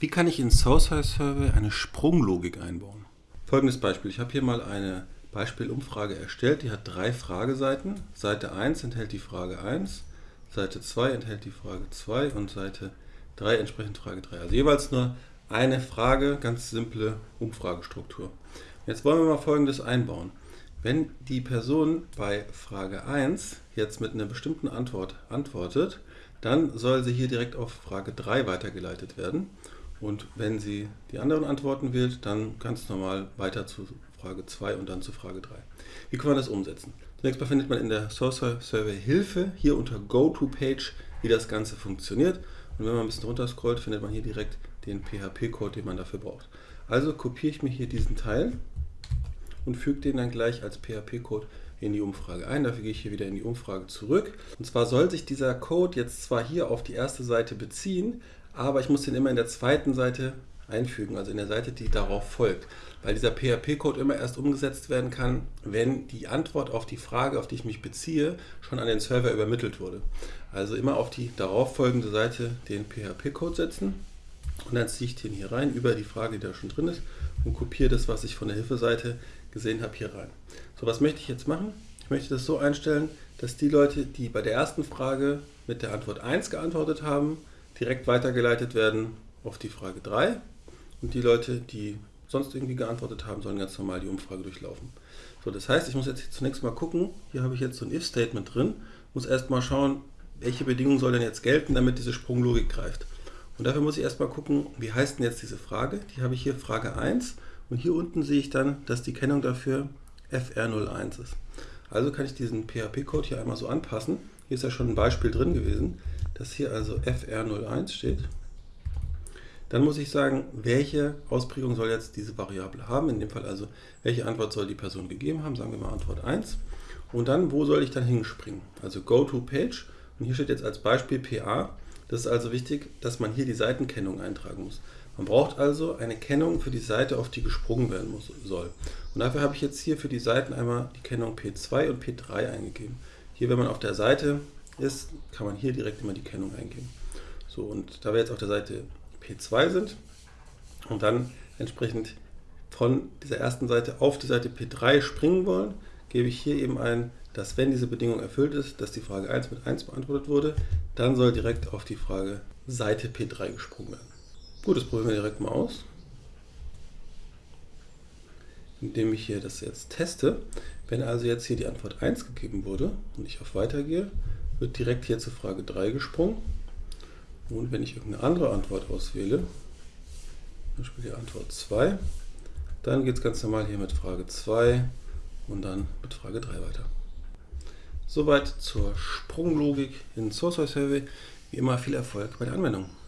Wie kann ich in Source Survey eine Sprunglogik einbauen? Folgendes Beispiel. Ich habe hier mal eine Beispielumfrage erstellt. Die hat drei Frageseiten. Seite 1 enthält die Frage 1, Seite 2 enthält die Frage 2 und Seite 3 entsprechend Frage 3. Also jeweils nur eine Frage, ganz simple Umfragestruktur. Jetzt wollen wir mal Folgendes einbauen. Wenn die Person bei Frage 1 jetzt mit einer bestimmten Antwort antwortet, dann soll sie hier direkt auf Frage 3 weitergeleitet werden. Und wenn sie die anderen Antworten wählt, dann ganz normal weiter zu Frage 2 und dann zu Frage 3. Wie kann man das umsetzen? Zunächst mal findet man in der Source Survey Hilfe hier unter Go to Page, wie das Ganze funktioniert. Und wenn man ein bisschen runter scrollt, findet man hier direkt den PHP-Code, den man dafür braucht. Also kopiere ich mir hier diesen Teil und füge den dann gleich als PHP-Code in die Umfrage ein. Dafür gehe ich hier wieder in die Umfrage zurück. Und zwar soll sich dieser Code jetzt zwar hier auf die erste Seite beziehen, aber ich muss den immer in der zweiten Seite einfügen, also in der Seite, die darauf folgt. Weil dieser PHP-Code immer erst umgesetzt werden kann, wenn die Antwort auf die Frage, auf die ich mich beziehe, schon an den Server übermittelt wurde. Also immer auf die darauf folgende Seite den PHP-Code setzen und dann ziehe ich den hier rein über die Frage, die da schon drin ist und kopiere das, was ich von der Hilfeseite gesehen habe, hier rein. So, was möchte ich jetzt machen? Ich möchte das so einstellen, dass die Leute, die bei der ersten Frage mit der Antwort 1 geantwortet haben, direkt weitergeleitet werden auf die Frage 3 und die Leute, die sonst irgendwie geantwortet haben, sollen ganz normal die Umfrage durchlaufen. So, das heißt, ich muss jetzt zunächst mal gucken, hier habe ich jetzt so ein If-Statement drin, muss erstmal schauen, welche Bedingungen soll denn jetzt gelten, damit diese Sprunglogik greift. Und dafür muss ich erstmal gucken, wie heißt denn jetzt diese Frage? Die habe ich hier Frage 1 und hier unten sehe ich dann, dass die Kennung dafür FR01 ist. Also kann ich diesen PHP-Code hier einmal so anpassen. Hier ist ja schon ein Beispiel drin gewesen, dass hier also FR01 steht. Dann muss ich sagen, welche Ausprägung soll jetzt diese Variable haben. In dem Fall also, welche Antwort soll die Person gegeben haben. Sagen wir mal Antwort 1. Und dann, wo soll ich dann hinspringen? Also Go to Page. Und hier steht jetzt als Beispiel PA. Das ist also wichtig, dass man hier die Seitenkennung eintragen muss. Man braucht also eine Kennung für die Seite, auf die gesprungen werden muss, soll. Und dafür habe ich jetzt hier für die Seiten einmal die Kennung P2 und P3 eingegeben. Hier, wenn man auf der Seite ist, kann man hier direkt immer die Kennung eingeben. So, und da wir jetzt auf der Seite P2 sind und dann entsprechend von dieser ersten Seite auf die Seite P3 springen wollen, gebe ich hier eben ein, dass wenn diese Bedingung erfüllt ist, dass die Frage 1 mit 1 beantwortet wurde, dann soll direkt auf die Frage Seite P3 gesprungen werden. Gut, das probieren wir direkt mal aus. Indem ich hier das jetzt teste. Wenn also jetzt hier die Antwort 1 gegeben wurde und ich auf Weiter gehe, wird direkt hier zur Frage 3 gesprungen. Und wenn ich irgendeine andere Antwort auswähle, zum Beispiel die Antwort 2, dann geht es ganz normal hier mit Frage 2 und dann mit Frage 3 weiter. Soweit zur Sprunglogik in Source Survey. Wie immer viel Erfolg bei der Anwendung.